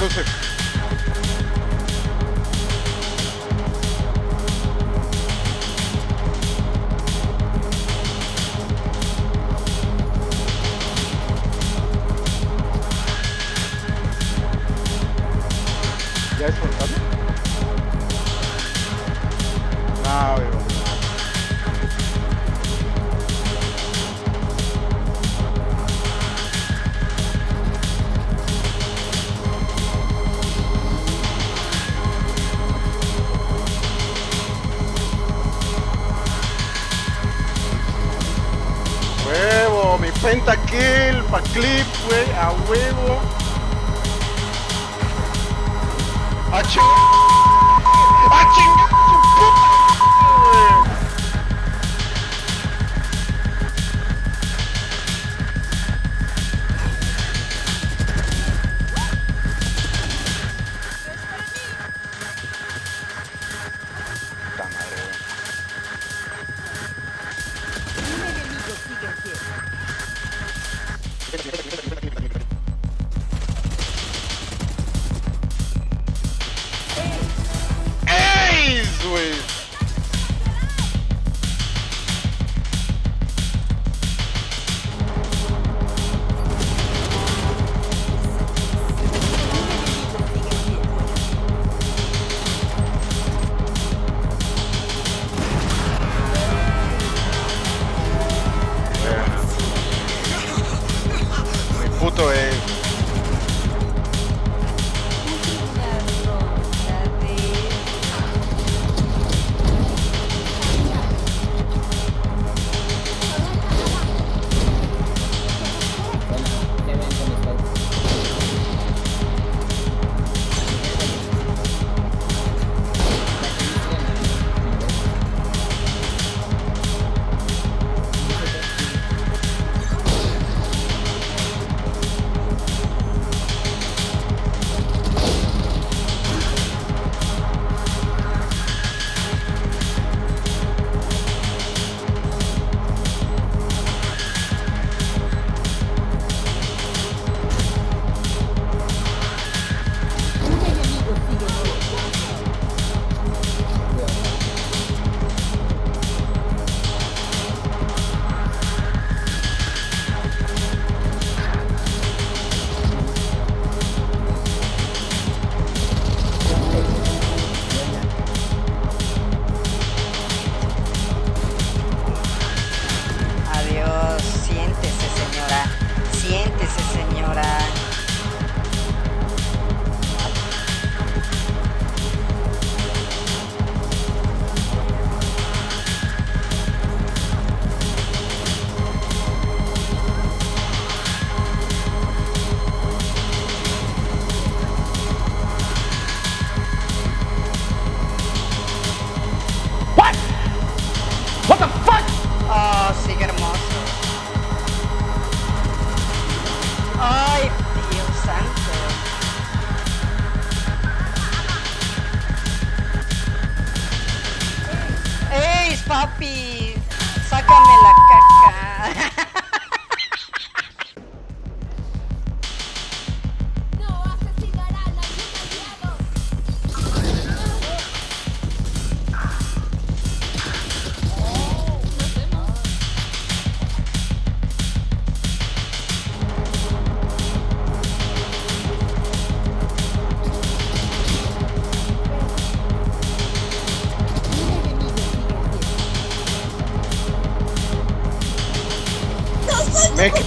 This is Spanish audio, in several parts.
Coruscant.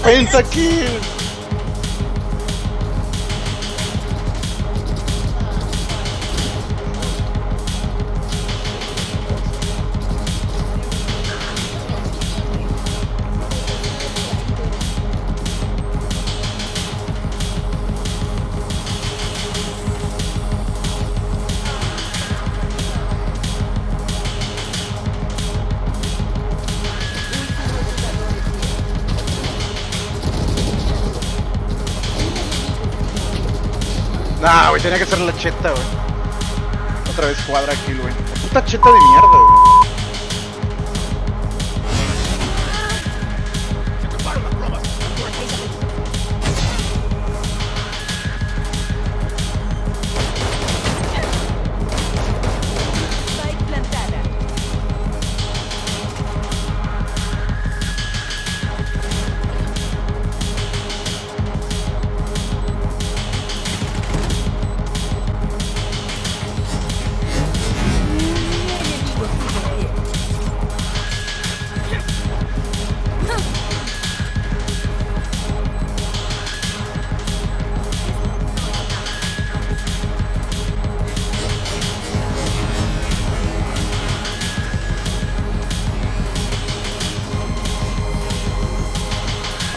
pensa que tenía que ser la cheta, güey. Otra vez cuadra aquí, güey. Puta cheta de mierda, güey.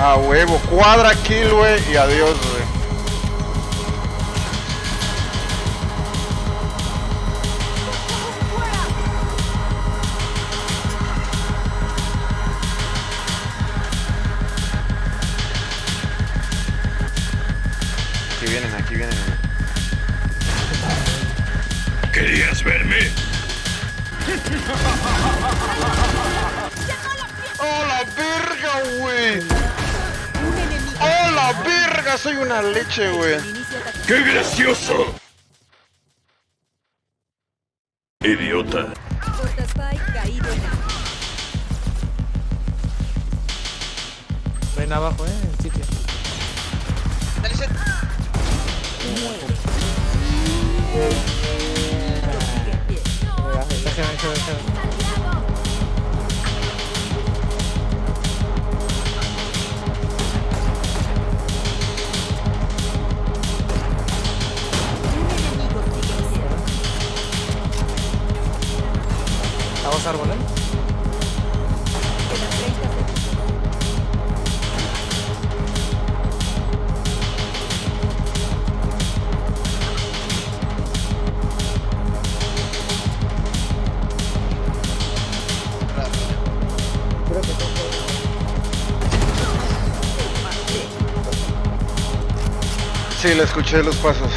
A huevo, cuadra kill, güey, y adiós. Una leche, güey. ¡Qué gracioso! Sí, le escuché los pasos.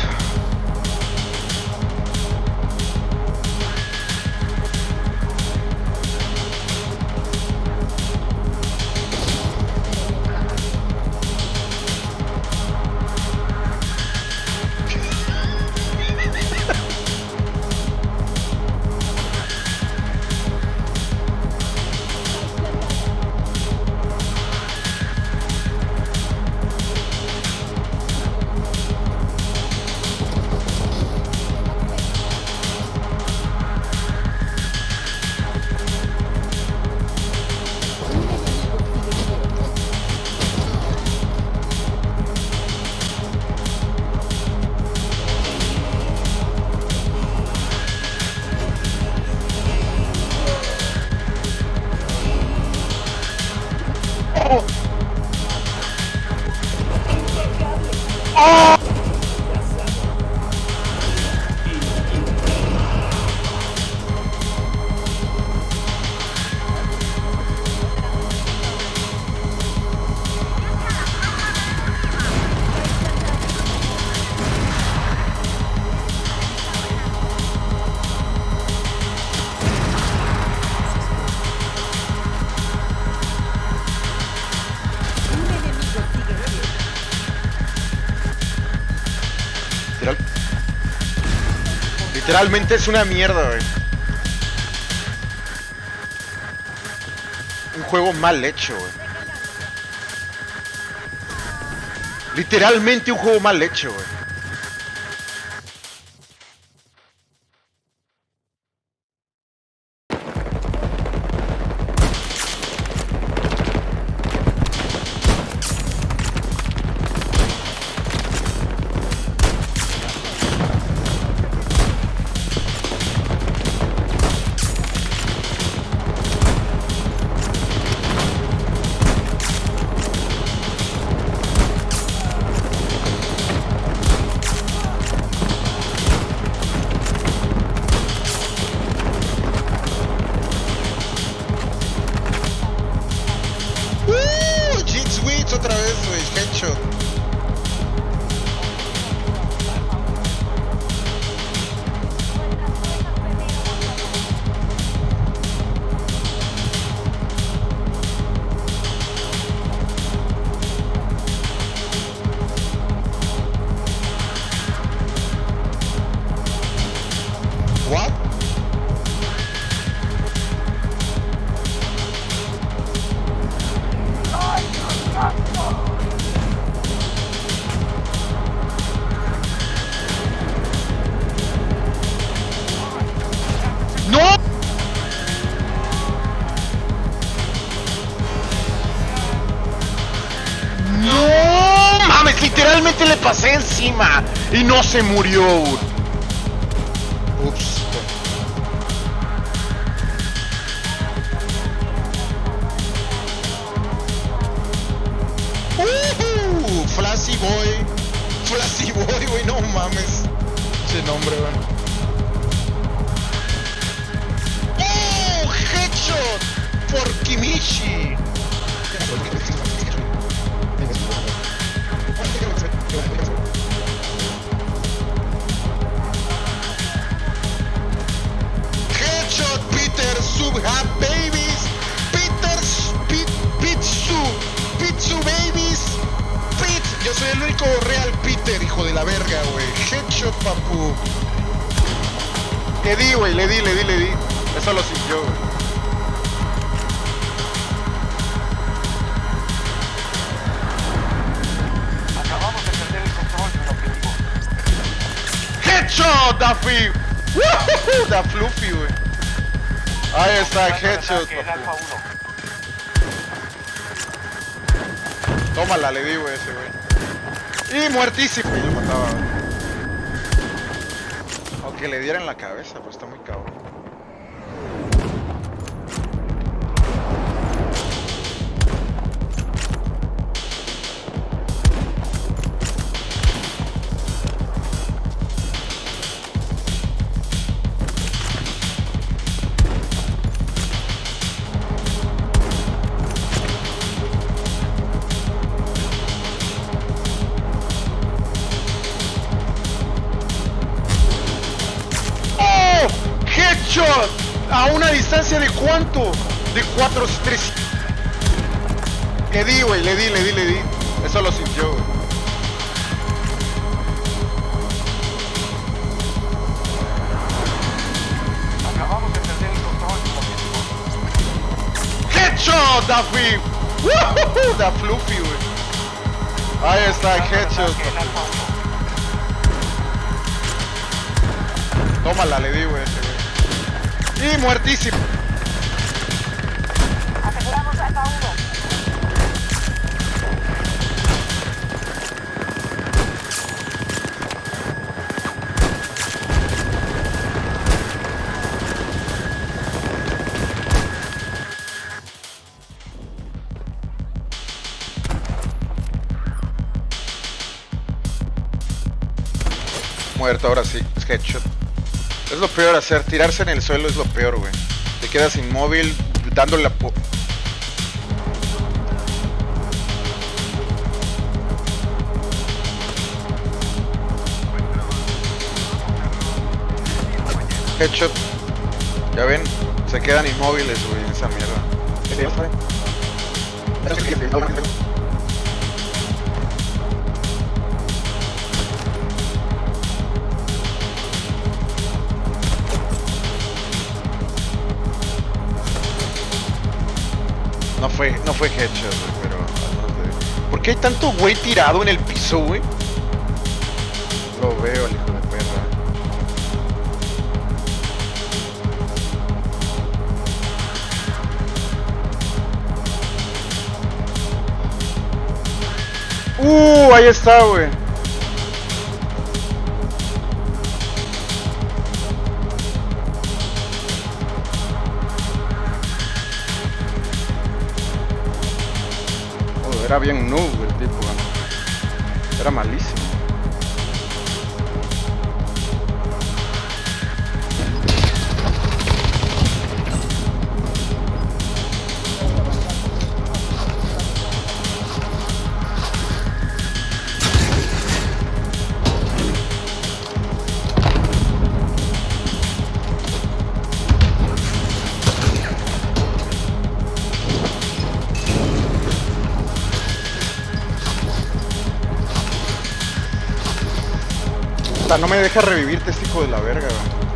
Literalmente es una mierda, güey. Un juego mal hecho, güey. Literalmente un juego mal hecho, güey. No se murió. Headshot, Daffy. Woohoo, Da Fluffy, güey. Ahí está, headshot, papu. Tómala, le di, güey, ese, güey. Y muertísimo. Y lo mataba, güey. Aunque le diera en la cabeza, pues está muy cabrón. Cuánto? De 4, 3. Le di, güey, le di, le di, le di. Eso lo sintió, güey. ¡Headshot, Daffy! ¡Woohoo! Da Fluffy, güey. Ahí está, headshot. Tómala, le di, güey. Y muertísimo. Ahora sí. Es headshot. Es lo peor hacer, tirarse en el suelo es lo peor, güey. Te quedas inmóvil, dándole la... Headshot. Ya ven, se quedan inmóviles, güey, en esa mierda. No no fue headshot, güey, pero... ¿Por qué hay tanto güey tirado en el piso, güey? Lo veo, el hijo de perra. Uh, ahí está, güey. Era bien noob el tipo. Era malísimo. Puta, no me deja revivirte este hijo de la verga, güey.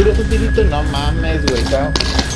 Tiro tu tirito, no mames, güey.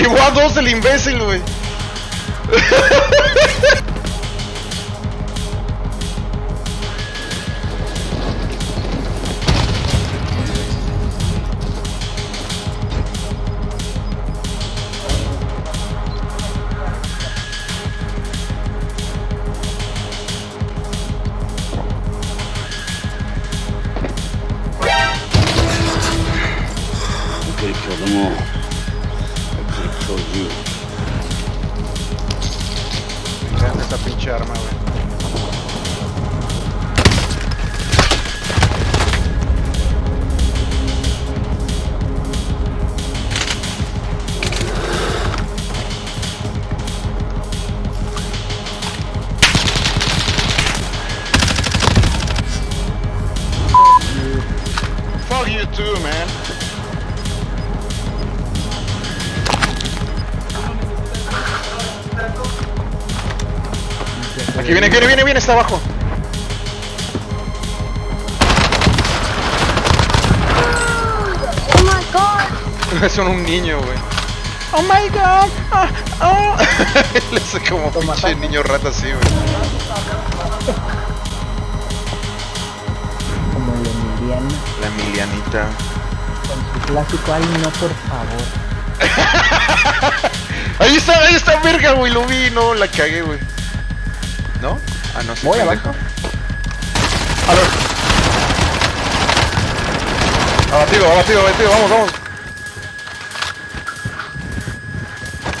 Llevó a dos el imbécil, güey. Está abajo. Oh my god. Son un niño, güey. Oh my god. Ah, ah. Le hace como pinche niño rata así, güey. Como el Emiliano La Emilianita. con su clásico ay no por favor. Ahí está, ahí está, verga, güey. Lo vi, no, la cagué, güey. Ah, no, sí. Voy abajo. A ver. Abatido, abatido, abatido, vamos, vamos.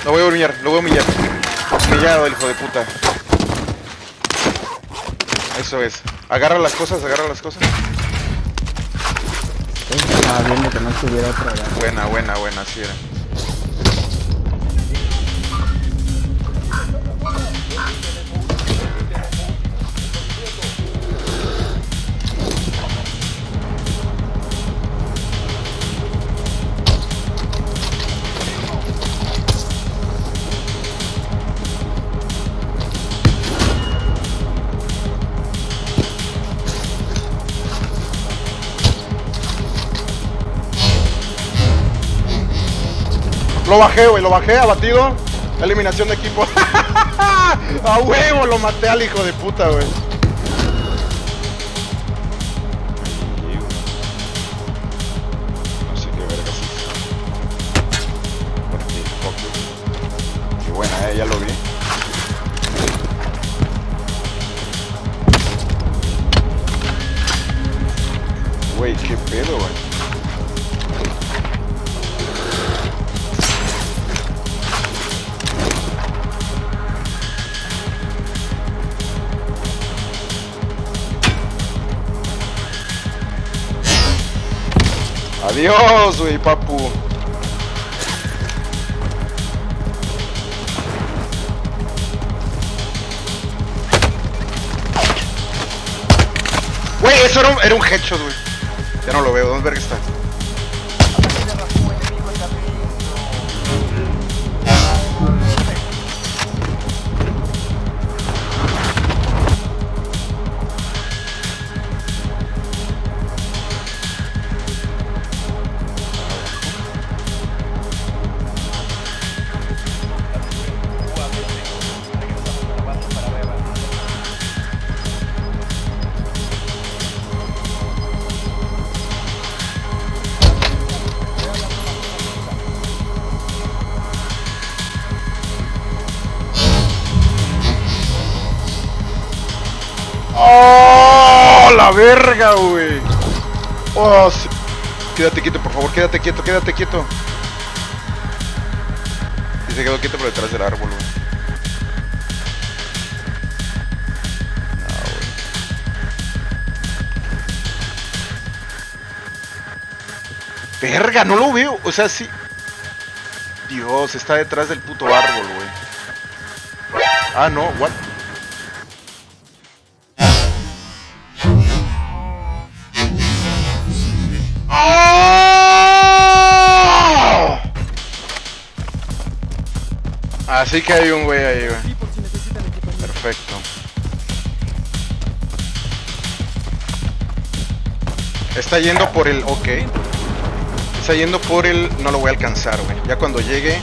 Lo voy a humillar, lo voy a humillar. Humillado, el hijo de puta. Eso es. Agarra las cosas, agarra las cosas. Estaba viendo que no estuviera otra. Buena, buena, buena, así era. Lo bajé, güey, lo bajé, abatido. Eliminación de equipo. A huevo, lo maté al hijo de puta, güey. Adiós, güey, papu. Güey, eso era un, era headshot, güey. Ya no lo veo, ¿dónde verga está? Verga, güey! Oh. Quédate quieto, por favor, quédate quieto, quédate quieto. Y se quedó quieto por detrás del árbol. No, güey. Verga, no lo veo. O sea, sí. Dios, está detrás del puto árbol, güey. Ah, no, what? Así que hay un güey ahí, güey. Perfecto. Está yendo por el... Ok. Está yendo por el... No lo voy a alcanzar, güey. Ya cuando llegue...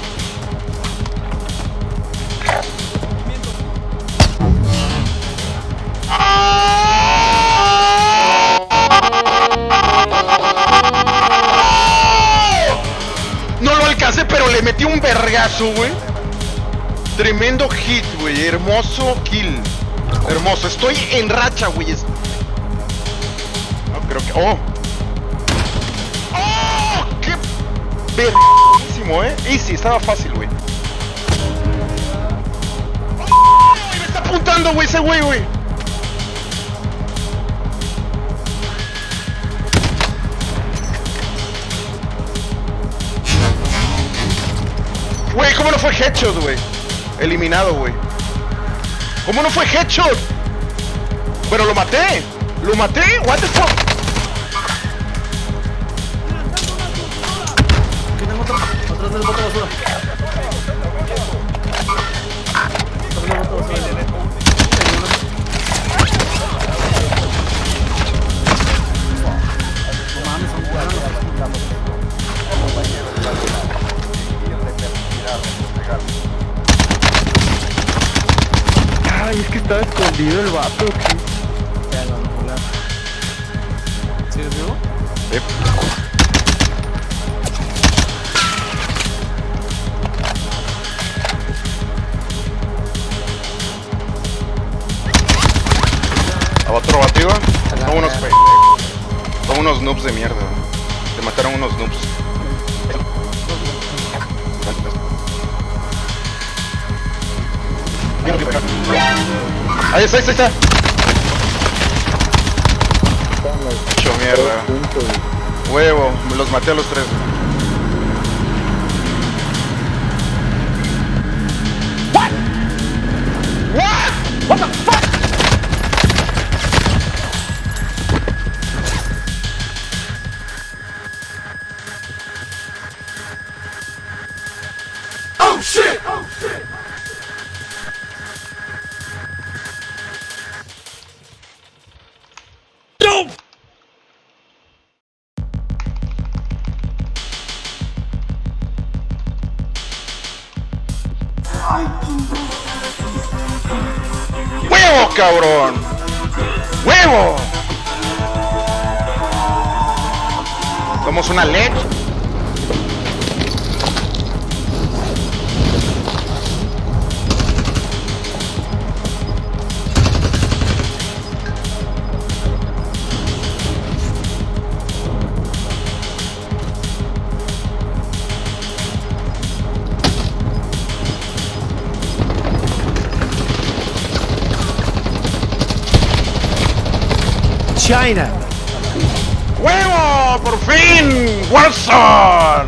Tremendo hit, güey. Hermoso kill. Hermoso. Estoy en racha, güey. No, creo que... ¡Oh! ¡Oh! ¡Qué verguísimo, eh! Easy, estaba fácil, güey. ¡Oh! Me está apuntando, güey, ese güey, güey. Güey, ¿cómo no fue headshot, güey? Eliminado, güey. ¿Cómo no fue headshot? Pero lo maté. Lo maté. What the fuck? Estaba escondido el vato. Ahí está, ahí está, ahí está. Mucho mierda. Huevo, los maté a los tres. Cabrón! ¡Huevo! Somos una leche. China. ¡Huevo! ¡Por fin! ¡Watson!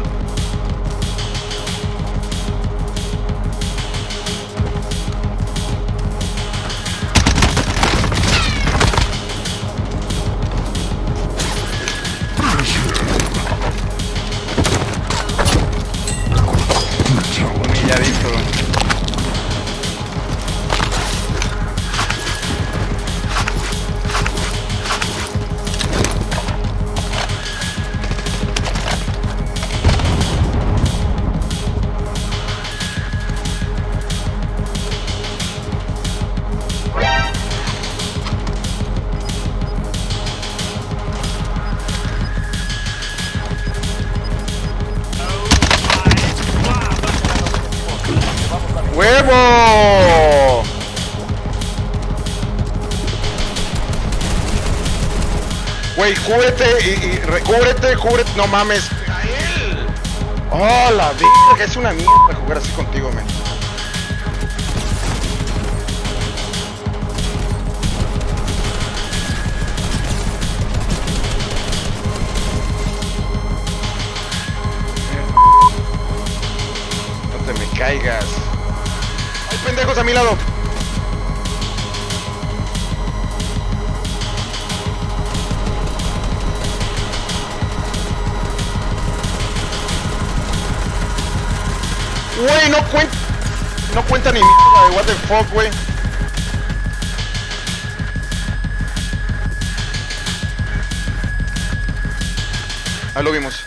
¡Huevo! Güey, cúbrete y, y recúbrete, cúbrete. No mames. A él. Oh, la verga. Es una mierda jugar así contigo, man. No te me caigas. Pendejos a mi lado. Güey, no cuenta. No cuenta ni mierda de what the fuck, güey. Ahí lo vimos.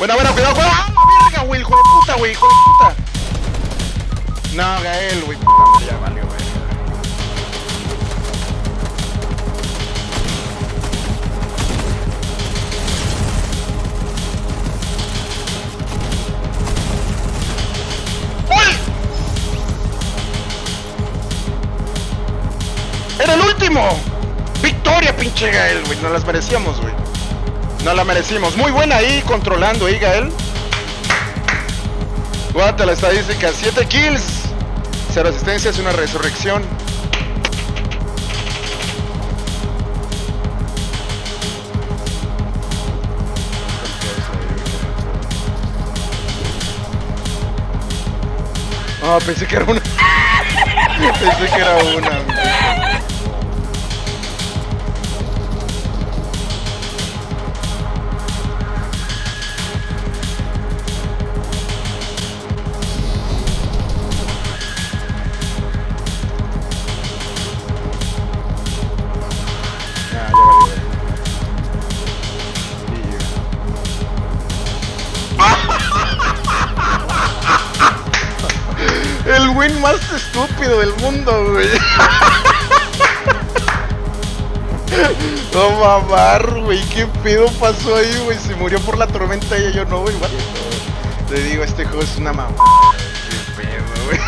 Buena, buena, cuidado, cuidado. ¡Ah, la verga, güey! De puta, güey, hijo de puta. No, Gael, güey, puta ya valió, güey. ¡Era el último! ¡Victoria, pinche Gael, güey! Nos las merecíamos, güey. No la merecimos. Muy buena ahí, controlando ahí, Gael. Guata la estadística, 7 kills, 0 asistencias, una resurrección. Ah, pensé que era una. pensé que era una. Del mundo, güey. No mamar, güey. ¿Qué pedo pasó ahí, güey? Se murió por la tormenta y yo no, güey. Te digo, este juego es una mamá. Qué pedo, güey.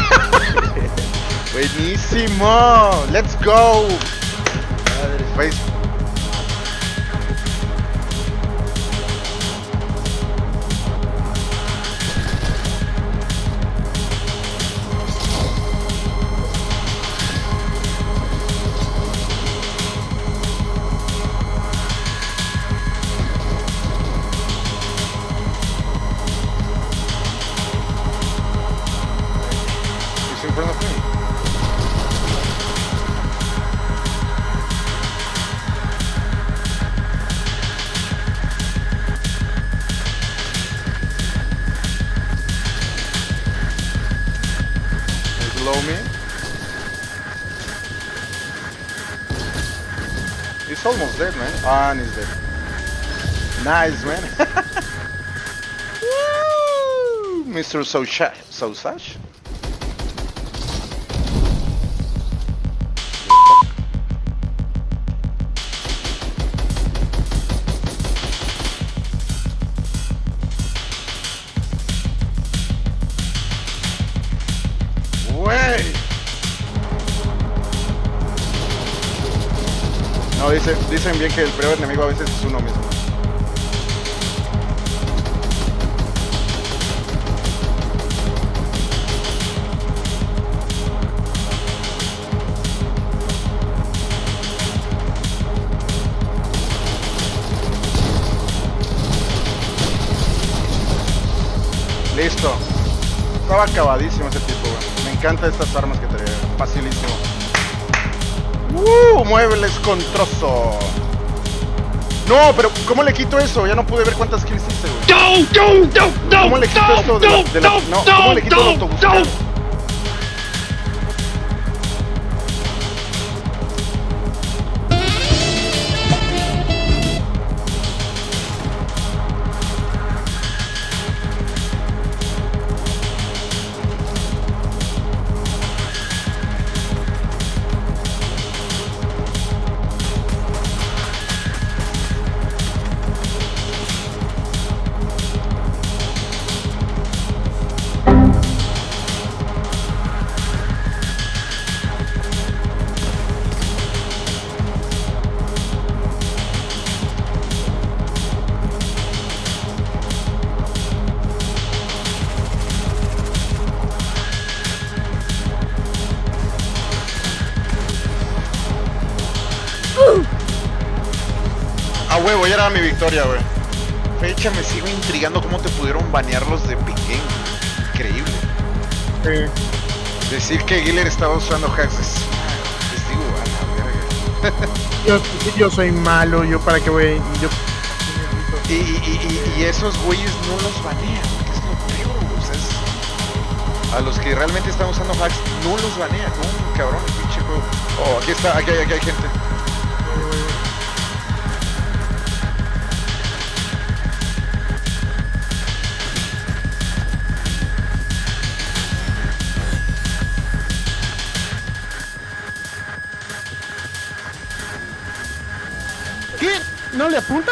Buenísimo. Let's go. fun is it? Nice, man. Woo! Mr. Sosa Sosash? Dicen bien que el peor enemigo a veces es uno mismo. Listo. Estaba acabadísimo ese tipo, güey. Me encantan estas armas que trae. Facilísimo. ¡Uh! Muebles con trozo. No, pero ¿cómo le quito eso? Ya no pude ver cuántas kills hice, güey. ¿Cómo le quito esto de la, de la- no, ¿cómo le quito el autobuscar? Güey. Fecha, me sigo intrigando cómo te pudieron banear los de Piquén. Increíble. Sí. Decir que Giller estaba usando hacks es... Les digo, a la verga. Yo, yo soy malo, yo para qué voy. Yo, Y, y, y, y esos güeyes no los banean, que es lo peor, o sea, es- A los que realmente están usando hacks no los banean, no, cabrón, pinche juego. Oh, aquí está, aquí hay, aquí hay gente. ¿No le apunta?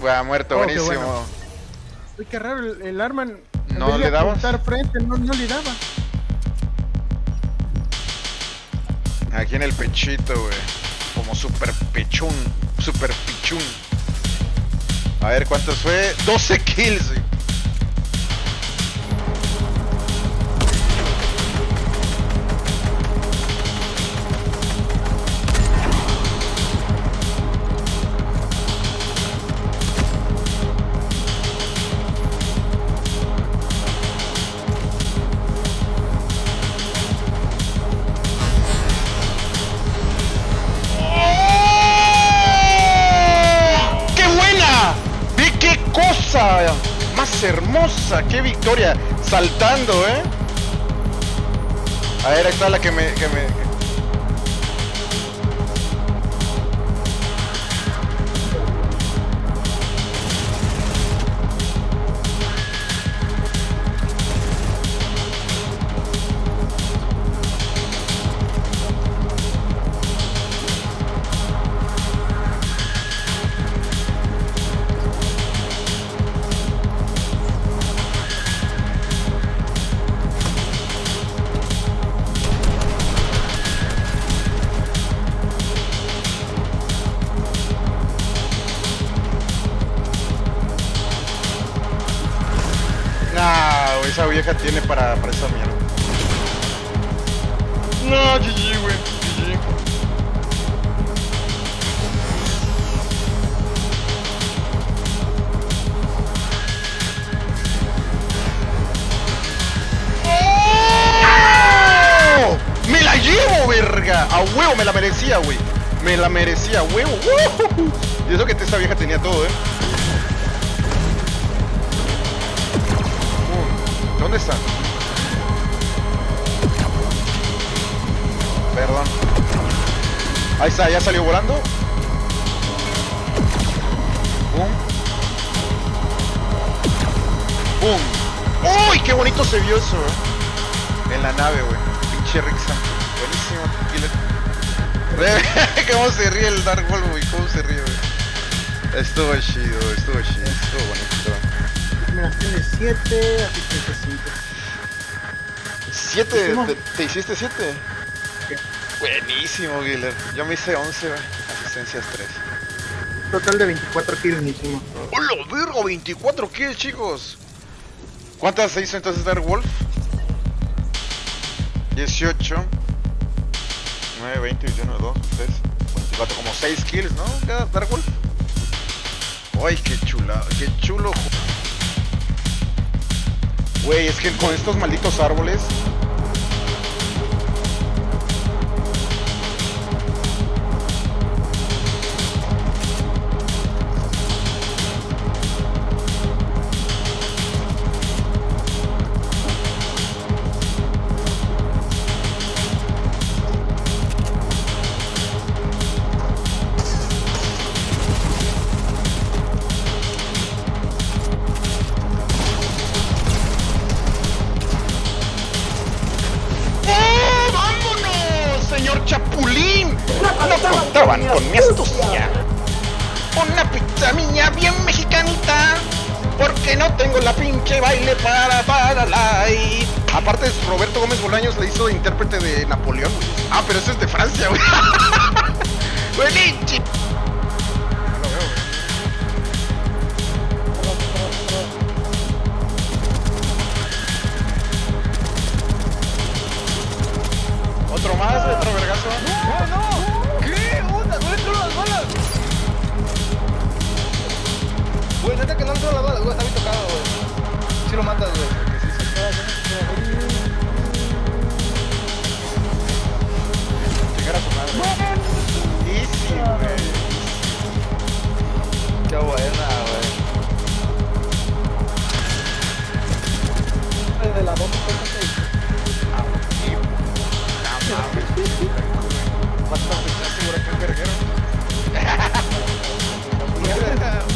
Buah, muerto, Oh, qué buenísimo. bueno. Uy, qué raro, el, el arma. ¿No le apuntar frente, no, no le daba. Aquí en el pechito, güey. Como super pechún, super pichún. A ver cuántos fue. 12 kills, güey. Más hermosa! ¡Qué victoria! Saltando, ¿eh? A ver, ahí está la. Que me... tiene para, para Ahí está, ya salió volando. Boom. Boom. ¡Uy! ¡Qué bonito se vio eso, eh! En la nave, güey. Pinche Santos. Buenísimo. Killer. Cómo se ríe el Dark Wolf, güey. Cómo se ríe, güey. Estuvo chido, estuvo chido, estuvo bonito. Mira, tiene 7, así que 5. ¿Siete? Hicimos- ¿Te, te hiciste siete? Buenísimo, Giller. Yo me hice 11, güey. Asistencias 3. Total de 24 kills hicimos. ¡Hola, vergo! 24 kills, chicos. ¿Cuántas se hizo entonces Dark Wolf? 18. 9, 20, 21, 2, 3, 24. Como 6 kills, ¿no? Cada Dark Wolf. ¡Ay, qué chula! ¡Qué chulo! Güey, es que con estos malditos árboles No contaban con mi astucia. Una pizza mía bien mexicanita. Porque no tengo la pinche baile para para la y- Aparte, Roberto Gómez Bolaños le hizo de intérprete de Napoleón. Ah, pero ese es de Francia, güey.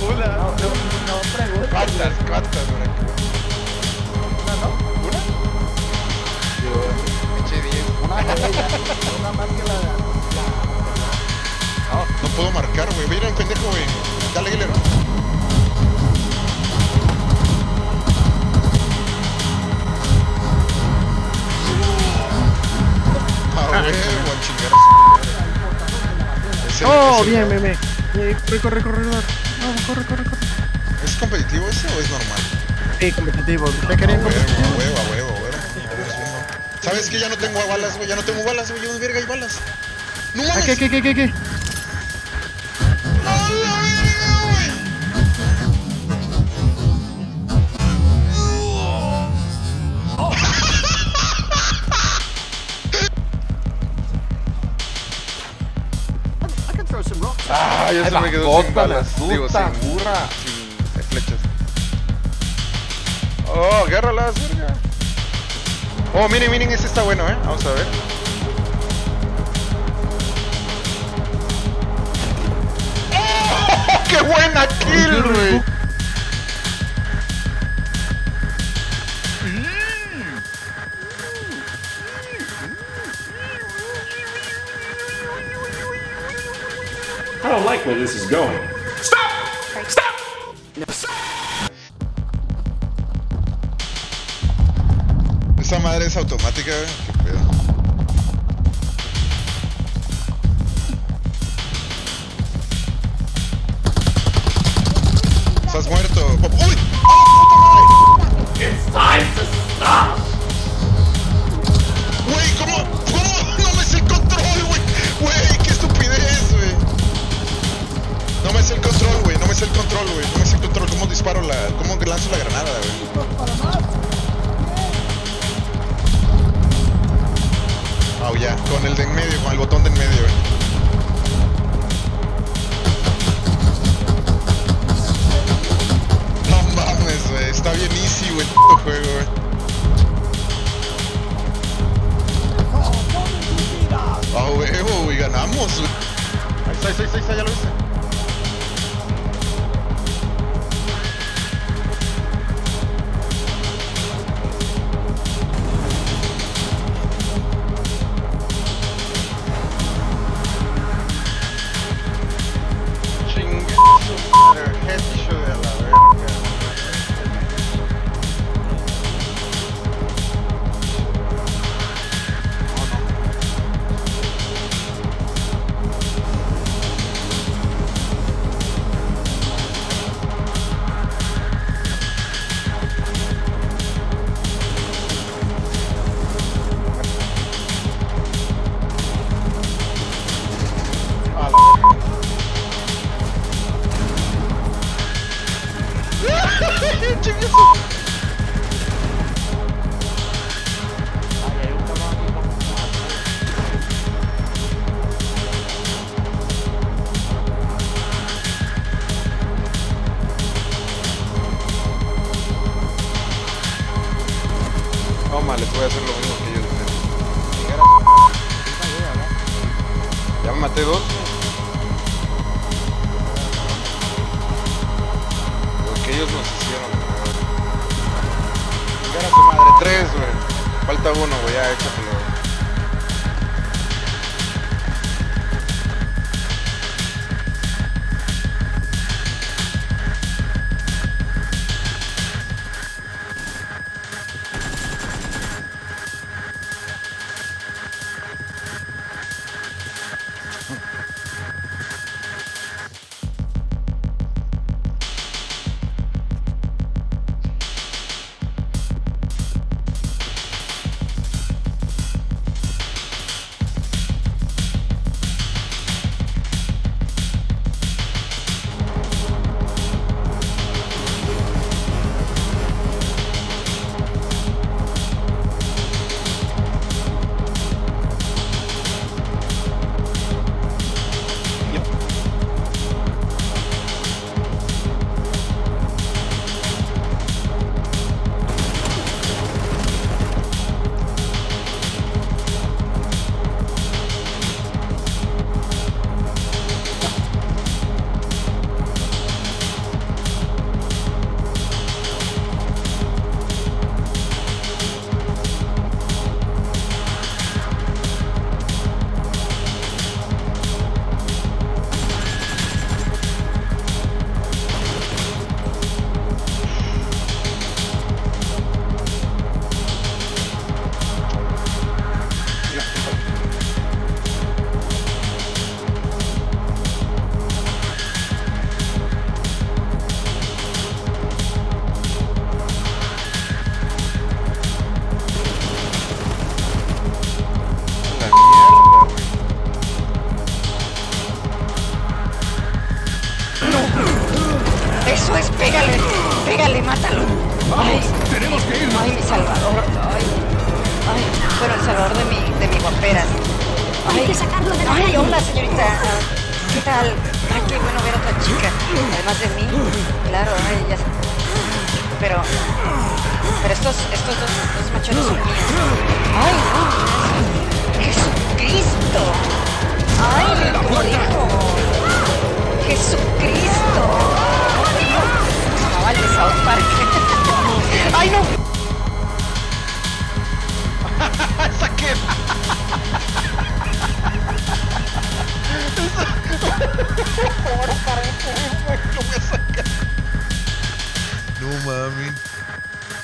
Una. No, no preguntes. ¿Cuántas? ¿Cuántas? Una, ¿no? ¿Una? Yo eché 10. Una. Una más que la. No, no puedo marcar, güey. Mira un pendejo, güey. Dale, Guillermo. Ah, güey, Oh, ese- bien, meme. Eh, corre, corre. Vamos, corre, corre, corre. ¿Es competitivo ese o es normal? Sí, competitivo. ¿Te querían huevo, competitivo? huevo, a huevo, huevo. ¿Sabes que ya no tengo balas, güey? Ya no tengo balas, güey. ¿Dónde verga hay balas? ¡No mames! ¿Qué, qué, qué, qué, qué? Sin balas. Digo, sin burra. sin flechas. Oh, agárralas, verga. Oh, miren, miren, ese está bueno, eh. Vamos a ver. ¡Qué buena kill, güey! I don't like where this is going. Esa madre es automática, güey. ¿Qué pedo? Estás muerto. ¡Uy! ¡Ah, puta madre! It's time to stop. Control, güey. No me sé control. ¿Cómo disparo la. ¿Cómo lanzo la granada, güey? Ah, ya. Con el de en medio, con el botón de en medio, güey. Está bien easy, güey. el puto juego, güey. A huevo, güey. Ganamos, güey. Ahí está, ahí está, ahí está, ya lo viste. Pero estos, estos dos, dos machones son míos. Ay, no. Jesucristo. Ay, como dijo. Jesucristo. Carnaval de South Park. Ay, no. ¡Esa que! No mami. No.